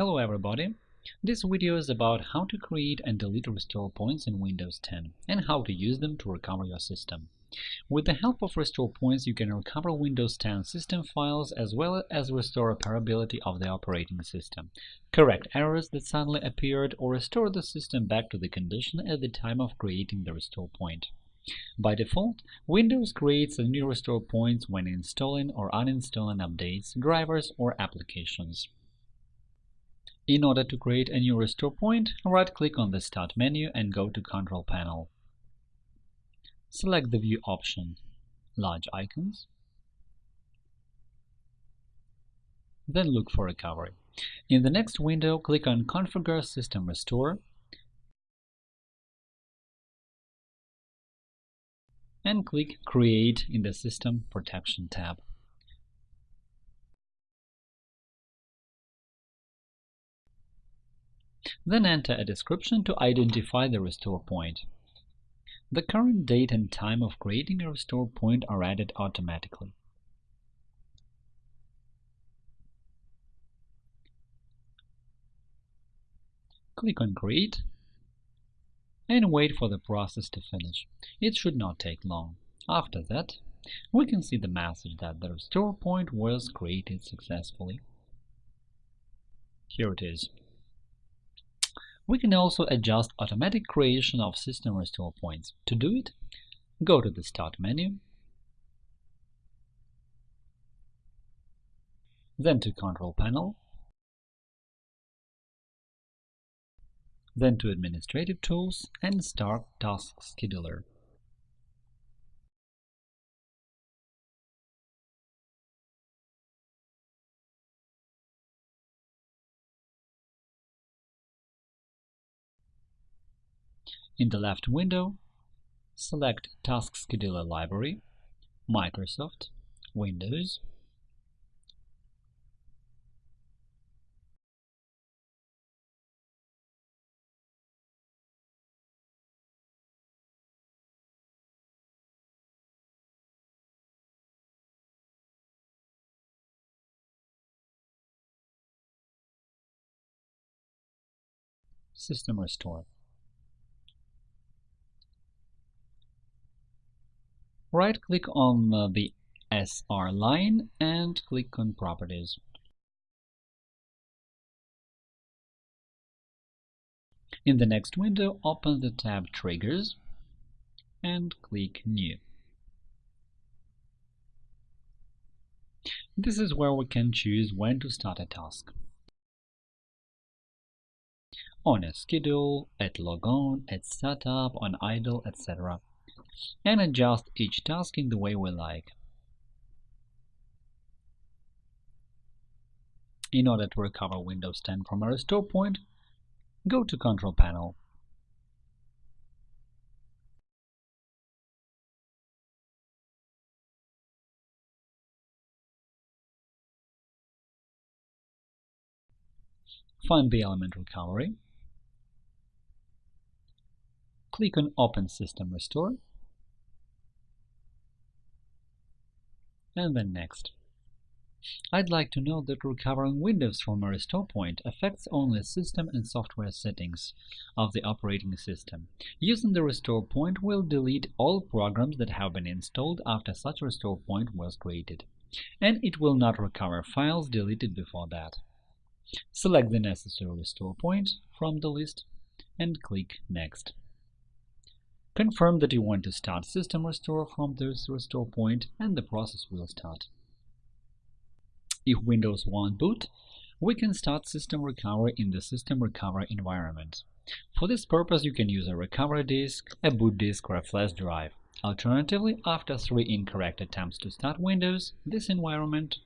Hello everybody! This video is about how to create and delete restore points in Windows 10 and how to use them to recover your system. With the help of restore points, you can recover Windows 10 system files as well as restore operability of the operating system, correct errors that suddenly appeared, or restore the system back to the condition at the time of creating the restore point. By default, Windows creates a new restore points when installing or uninstalling updates, drivers, or applications. In order to create a new restore point, right-click on the Start menu and go to Control Panel. Select the View option, Large Icons, then look for Recovery. In the next window, click on Configure System Restore and click Create in the System Protection tab. Then enter a description to identify the restore point. The current date and time of creating a restore point are added automatically. Click on Create and wait for the process to finish. It should not take long. After that, we can see the message that the restore point was created successfully. Here it is. We can also adjust automatic creation of system restore points. To do it, go to the Start menu, then to Control Panel, then to Administrative Tools and Start Task Scheduler. In the left window, select Task Scheduler Library, Microsoft, Windows, System Restore. Right-click on uh, the SR line and click on Properties. In the next window, open the tab Triggers and click New. This is where we can choose when to start a task. On a schedule, at logon, at setup, on idle, etc and adjust each task in the way we like. In order to recover Windows 10 from a restore point, go to Control Panel. Find the element recovery. Click on Open System Restore and then Next. I'd like to note that recovering Windows from a restore point affects only system and software settings of the operating system. Using the restore point will delete all programs that have been installed after such restore point was created, and it will not recover files deleted before that. Select the necessary restore point from the list and click Next. Confirm that you want to start system restore from this restore point and the process will start. If Windows won't boot, we can start system recovery in the system recovery environment. For this purpose, you can use a recovery disk, a boot disk, or a flash drive. Alternatively, after three incorrect attempts to start Windows, this environment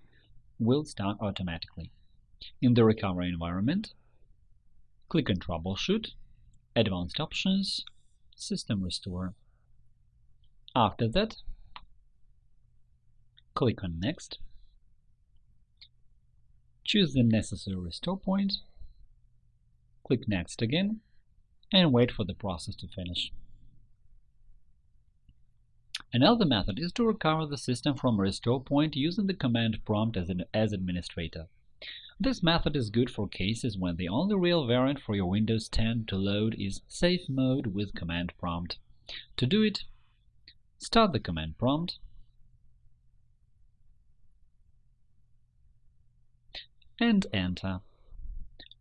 will start automatically. In the recovery environment, click on Troubleshoot, Advanced Options, System Restore. After that, click on Next, choose the necessary restore point, click Next again, and wait for the process to finish. Another method is to recover the system from a restore point using the command prompt as an as administrator. This method is good for cases when the only real variant for your Windows 10 to load is Safe Mode with Command Prompt. To do it, start the command prompt and enter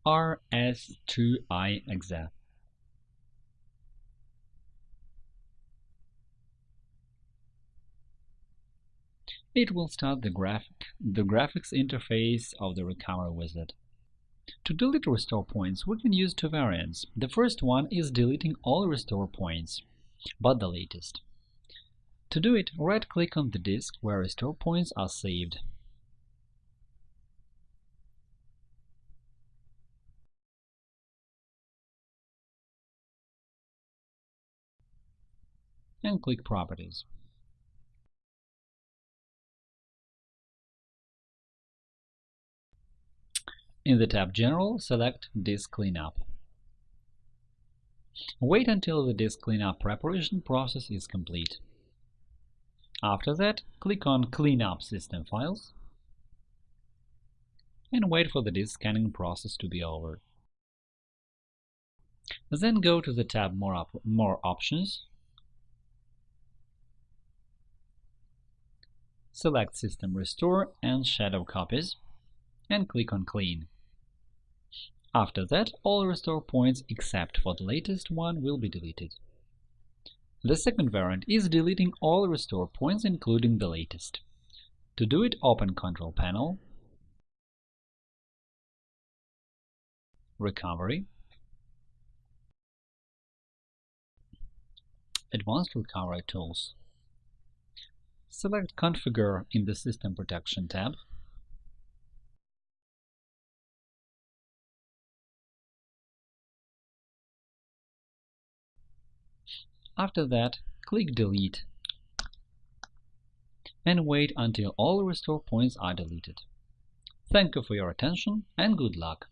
rstrui.exe. It will start the, graphic, the graphics interface of the Recover wizard. To delete restore points, we can use two variants. The first one is deleting all restore points, but the latest. To do it, right-click on the disk where restore points are saved. and click Properties. In the tab General, select Disk Cleanup. Wait until the disk cleanup preparation process is complete. After that, click on Clean up System Files and wait for the disk scanning process to be over. Then go to the tab More, op More Options select System Restore and Shadow Copies, and click on Clean. After that, all restore points except for the latest one will be deleted. The second variant is deleting all restore points including the latest. To do it, open Control Panel, Recovery, Advanced Recovery Tools. Select Configure in the System Protection tab. After that, click Delete and wait until all restore points are deleted. Thank you for your attention and good luck!